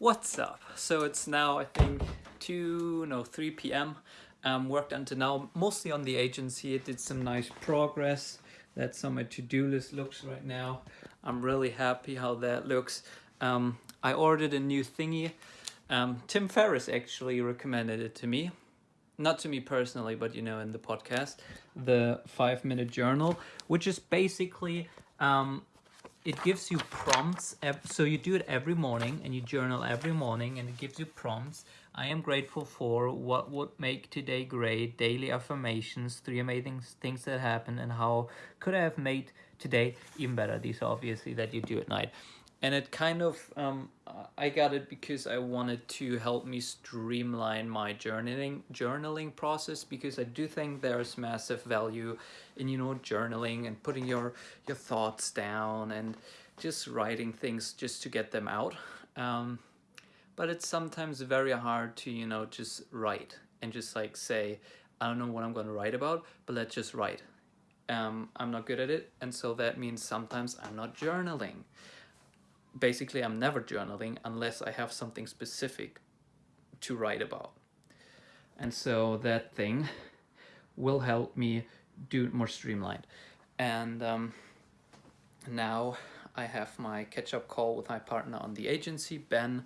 What's up? So it's now I think 2, no 3 p.m. Um, worked until now mostly on the agency. It did some nice progress. That's how my to-do list looks right now. I'm really happy how that looks. Um, I ordered a new thingy. Um, Tim Ferriss actually recommended it to me. Not to me personally, but you know, in the podcast, the five minute journal, which is basically um, it gives you prompts so you do it every morning and you journal every morning and it gives you prompts. I am grateful for what would make today great daily affirmations three amazing things that happened and how could i have made today even better. These are obviously that you do at night and it kind of um, I got it because I wanted to help me streamline my journaling journaling process because I do think there's massive value in you know journaling and putting your your thoughts down and just writing things just to get them out. Um, but it's sometimes very hard to you know just write and just like say I don't know what I'm going to write about but let's just write. Um, I'm not good at it and so that means sometimes I'm not journaling basically I'm never journaling unless I have something specific to write about. And so that thing will help me do it more streamlined. And um, now I have my catch-up call with my partner on the agency, Ben.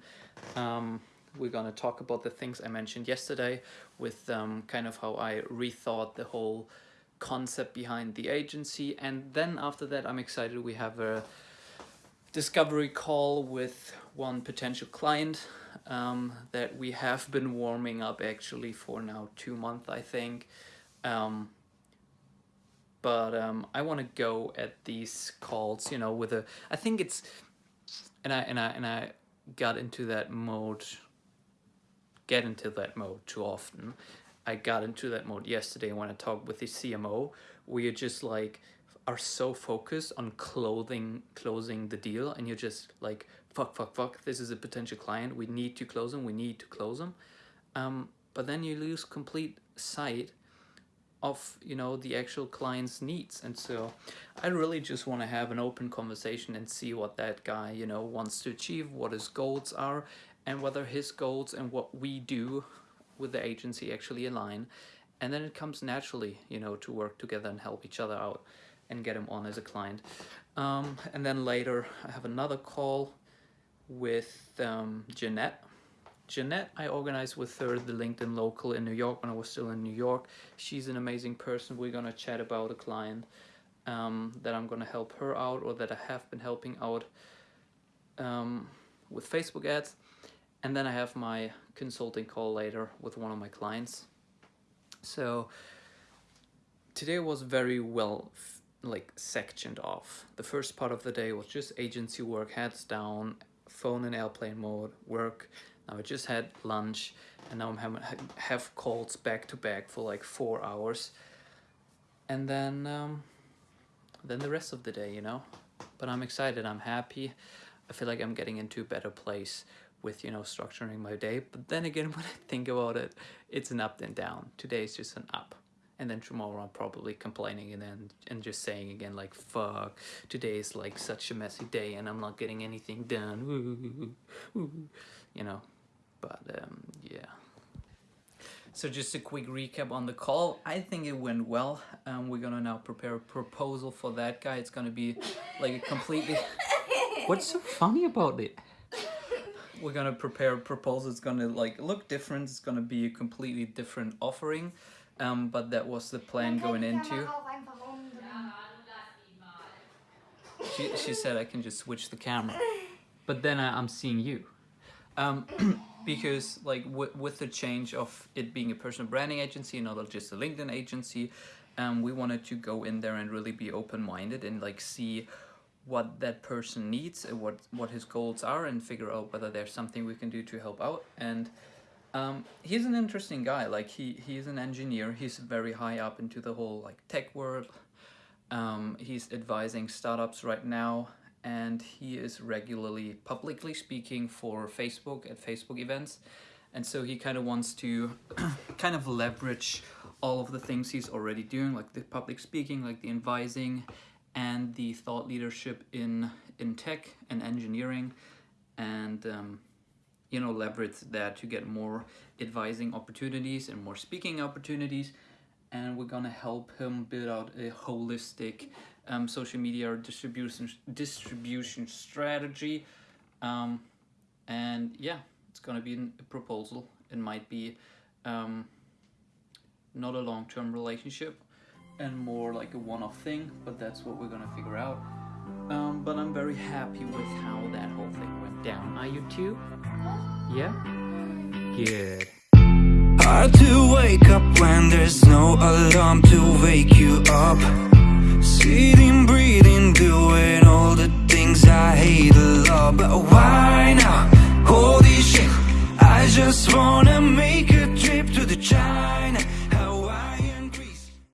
Um, we're going to talk about the things I mentioned yesterday with um, kind of how I rethought the whole concept behind the agency. And then after that, I'm excited we have a discovery call with one potential client um, that we have been warming up actually for now two months I think. Um, but um, I want to go at these calls you know with a I think it's and I and I and I got into that mode get into that mode too often. I got into that mode yesterday when I talked with the CMO where you're just like are so focused on clothing closing the deal and you're just like fuck fuck fuck this is a potential client. We need to close them. We need to close them. Um, but then you lose complete sight of you know the actual client's needs. And so I really just want to have an open conversation and see what that guy you know wants to achieve what his goals are and whether his goals and what we do with the agency actually align. And then it comes naturally you know to work together and help each other out and get him on as a client. Um, and then later I have another call with um, Jeanette. Jeanette, I organized with her the LinkedIn local in New York when I was still in New York. She's an amazing person. We're gonna chat about a client um, that I'm gonna help her out or that I have been helping out um, with Facebook ads. And then I have my consulting call later with one of my clients. So today was very well like sectioned off. The first part of the day was just agency work, heads down, phone in airplane mode, work. Now I just had lunch and now I'm having have calls back to back for like four hours. And then um, then the rest of the day, you know. But I'm excited, I'm happy. I feel like I'm getting into a better place with, you know, structuring my day. But then again, when I think about it, it's an up and down. Today is just an up and then tomorrow I'm probably complaining and then and just saying again like fuck today is like such a messy day and I'm not getting anything done. You know? But um, yeah. So just a quick recap on the call. I think it went well. Um, we're gonna now prepare a proposal for that guy. It's gonna be like a completely what's so funny about it? We're gonna prepare a proposal. It's gonna like look different. It's gonna be a completely different offering um, but that was the plan going into. She, she said I can just switch the camera, but then I, am seeing you. Um, because like with the change of it being a personal branding agency and not just a LinkedIn agency, um, we wanted to go in there and really be open-minded and like see what that person needs and what what his goals are and figure out whether there's something we can do to help out and um, he's an interesting guy. Like he he's an engineer. He's very high up into the whole like tech world. Um, he's advising startups right now, and he is regularly publicly speaking for Facebook at Facebook events. And so he kind of wants to kind of leverage all of the things he's already doing, like the public speaking, like the advising, and the thought leadership in in tech and engineering, and um, you know leverage that to get more advising opportunities and more speaking opportunities. And we're gonna help him build out a holistic um, social media distribution distribution strategy. Um, and yeah it's gonna be a proposal. It might be um, not a long-term relationship and more like a one-off thing but that's what we're gonna figure out. Um, but I'm very happy with how that whole thing went down. Are you too? Yeah? Good. Hard to wake up when there's no alarm to wake you up Sitting, breathing, doing all the things I hate a lot But why now? Holy shit I just wanna make a trip to the child